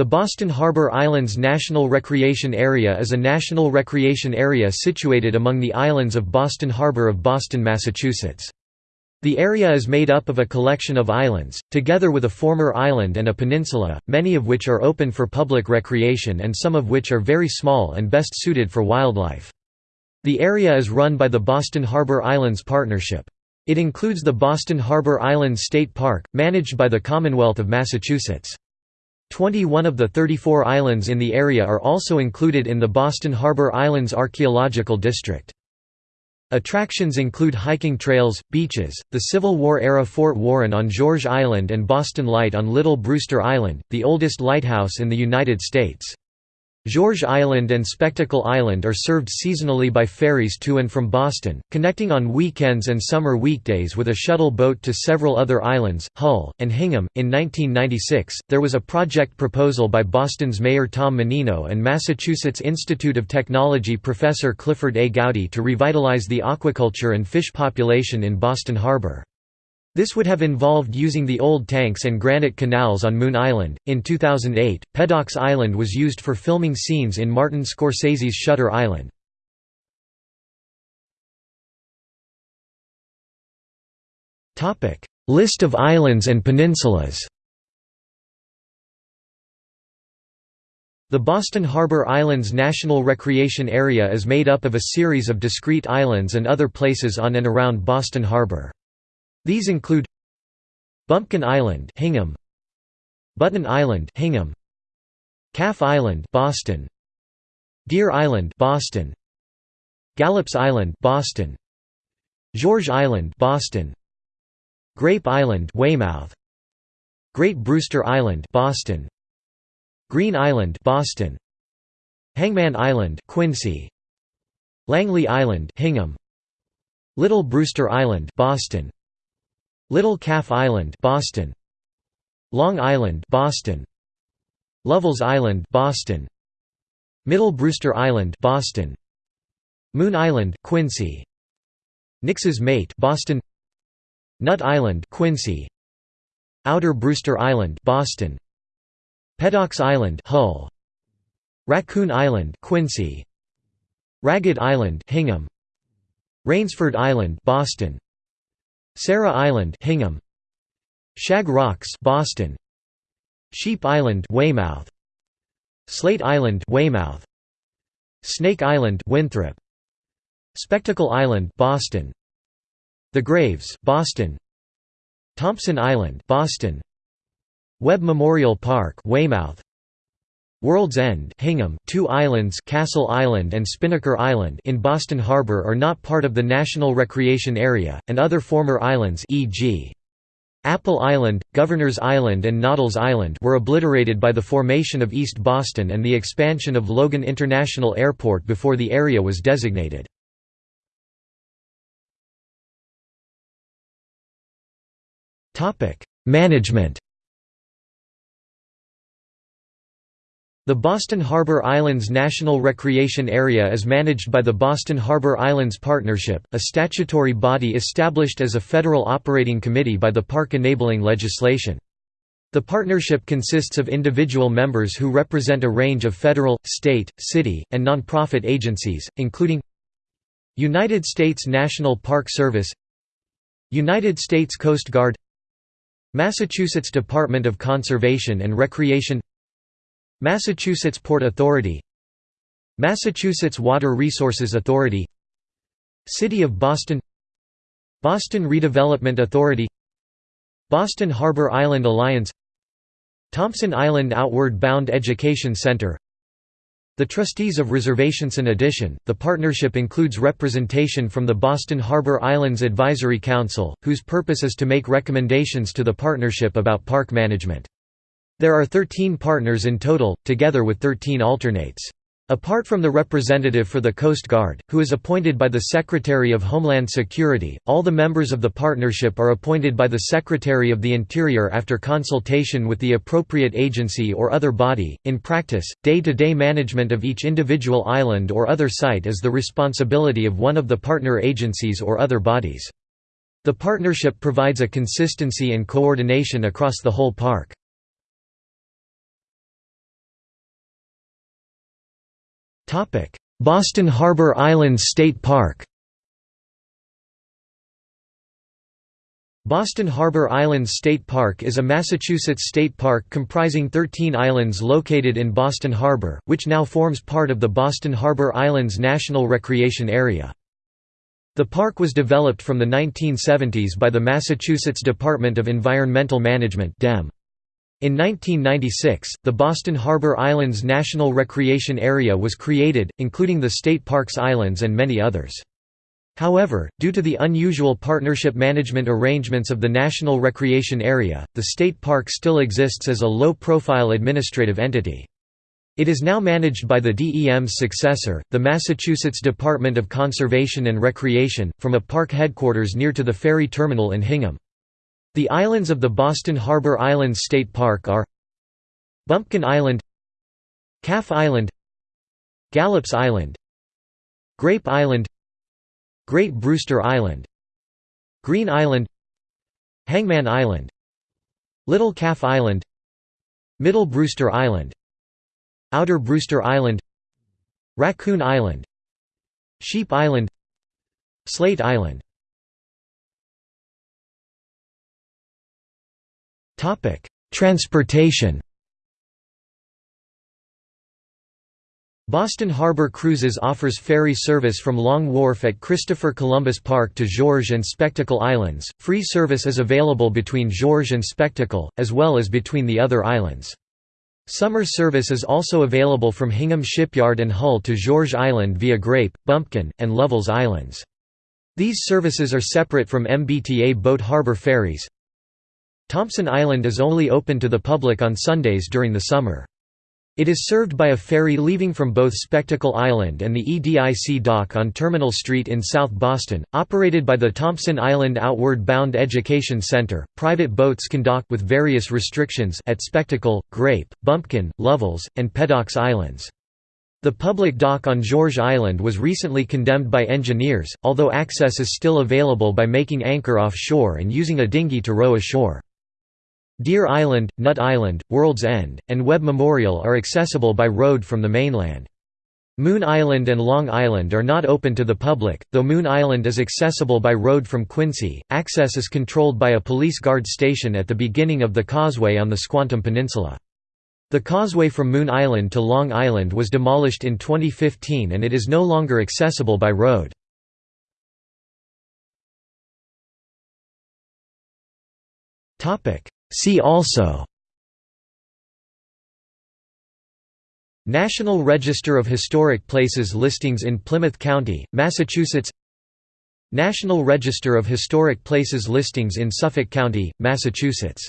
The Boston Harbor Islands National Recreation Area is a national recreation area situated among the islands of Boston Harbor of Boston, Massachusetts. The area is made up of a collection of islands, together with a former island and a peninsula, many of which are open for public recreation and some of which are very small and best suited for wildlife. The area is run by the Boston Harbor Islands Partnership. It includes the Boston Harbor Islands State Park, managed by the Commonwealth of Massachusetts. 21 of the 34 islands in the area are also included in the Boston Harbor Islands Archaeological District. Attractions include hiking trails, beaches, the Civil War-era Fort Warren on George Island and Boston Light on Little Brewster Island, the oldest lighthouse in the United States. George Island and Spectacle Island are served seasonally by ferries to and from Boston, connecting on weekends and summer weekdays with a shuttle boat to several other islands, Hull, and Hingham. In 1996, there was a project proposal by Boston's Mayor Tom Menino and Massachusetts Institute of Technology professor Clifford A. Goudey to revitalize the aquaculture and fish population in Boston Harbor. This would have involved using the old tanks and granite canals on Moon Island. In 2008, Peddocks Island was used for filming scenes in Martin Scorsese's Shutter Island. Topic: List of islands and peninsulas. The Boston Harbor Islands National Recreation Area is made up of a series of discrete islands and other places on and around Boston Harbor. These include Bumpkin Island, Hingham, Button Island, Hingham, Calf Island, Boston, Deer Island, Boston, Gallops Island, Boston, George Island, Boston, Grape Island, Weymouth, Great Brewster Island, Boston, Green Island, Boston, Hangman Island, Quincy, Langlee Island, Hingham, Little Brewster Island, Boston, Little Calf Island, Boston. Long Island, Boston. Lovell's Island, Boston. Middle Brewster Island, Boston. Moon Island, Quincy. Nix's Mate, Boston. Nut Island, Quincy. Outer Brewster Island, Boston. Peddocks Island, Hull. Raccoon Island, Quincy. Ragged Island, Hingham. Rainsford Island, Boston. Sarah Island, Hingham. Shag Rocks, Boston. Sheep Island, Weymouth. Slate Island, Weymouth. Snake Island, Winthrop. Spectacle Island, Boston. The Graves, Boston. Thompson Island, Boston. Webb Memorial Park, Weymouth. World's End Hingham, two islands Castle Island and Spinnaker Island in Boston Harbor are not part of the National Recreation Area, and other former islands e.g. Apple Island, Governor's Island and Noddle's Island were obliterated by the formation of East Boston and the expansion of Logan International Airport before the area was designated. Management The Boston Harbor Islands National Recreation Area is managed by the Boston Harbor Islands Partnership, a statutory body established as a federal operating committee by the park enabling legislation. The partnership consists of individual members who represent a range of federal, state, city, and nonprofit agencies, including United States National Park Service United States Coast Guard Massachusetts Department of Conservation and Recreation Massachusetts Port Authority Massachusetts Water Resources Authority City of Boston Boston Redevelopment Authority Boston Harbor Island Alliance Thompson Island Outward Bound Education Center The Trustees of Reservations. In addition, the partnership includes representation from the Boston Harbor Islands Advisory Council, whose purpose is to make recommendations to the partnership about park management. There are 13 partners in total, together with 13 alternates. Apart from the representative for the Coast Guard, who is appointed by the Secretary of Homeland Security, all the members of the partnership are appointed by the Secretary of the Interior after consultation with the appropriate agency or other body. In practice, day to day management of each individual island or other site is the responsibility of one of the partner agencies or other bodies. The partnership provides a consistency and coordination across the whole park. Boston Harbor Islands State Park Boston Harbor Islands State Park is a Massachusetts state park comprising 13 islands located in Boston Harbor, which now forms part of the Boston Harbor Islands National Recreation Area. The park was developed from the 1970s by the Massachusetts Department of Environmental Management DEM. In 1996, the Boston Harbor Islands National Recreation Area was created, including the state park's islands and many others. However, due to the unusual partnership management arrangements of the National Recreation Area, the state park still exists as a low-profile administrative entity. It is now managed by the DEM's successor, the Massachusetts Department of Conservation and Recreation, from a park headquarters near to the ferry terminal in Hingham. The islands of the Boston Harbor Islands State Park are Bumpkin Island Calf Island Gallops Island Grape Island Great Brewster Island Green Island Hangman Island Little Calf Island Middle Brewster Island Outer Brewster Island Raccoon Island Sheep Island Slate Island Transportation Boston Harbor Cruises offers ferry service from Long Wharf at Christopher Columbus Park to George and Spectacle Islands. Free service is available between George and Spectacle, as well as between the other islands. Summer service is also available from Hingham Shipyard and Hull to George Island via Grape, Bumpkin, and Lovell's Islands. These services are separate from MBTA boat harbor ferries. Thompson Island is only open to the public on Sundays during the summer. It is served by a ferry leaving from both Spectacle Island and the EDIC dock on Terminal Street in South Boston, operated by the Thompson Island Outward Bound Education Center. Private boats can dock with various restrictions at Spectacle, Grape, Bumpkin, Lovell's, and Peddocks Islands. The public dock on George Island was recently condemned by engineers, although access is still available by making anchor offshore and using a dinghy to row ashore. Deer Island, Nut Island, World's End, and Webb Memorial are accessible by road from the mainland. Moon Island and Long Island are not open to the public, though Moon Island is accessible by road from Quincy. Access is controlled by a police guard station at the beginning of the causeway on the Squantum Peninsula. The causeway from Moon Island to Long Island was demolished in 2015 and it is no longer accessible by road. See also National Register of Historic Places listings in Plymouth County, Massachusetts National Register of Historic Places listings in Suffolk County, Massachusetts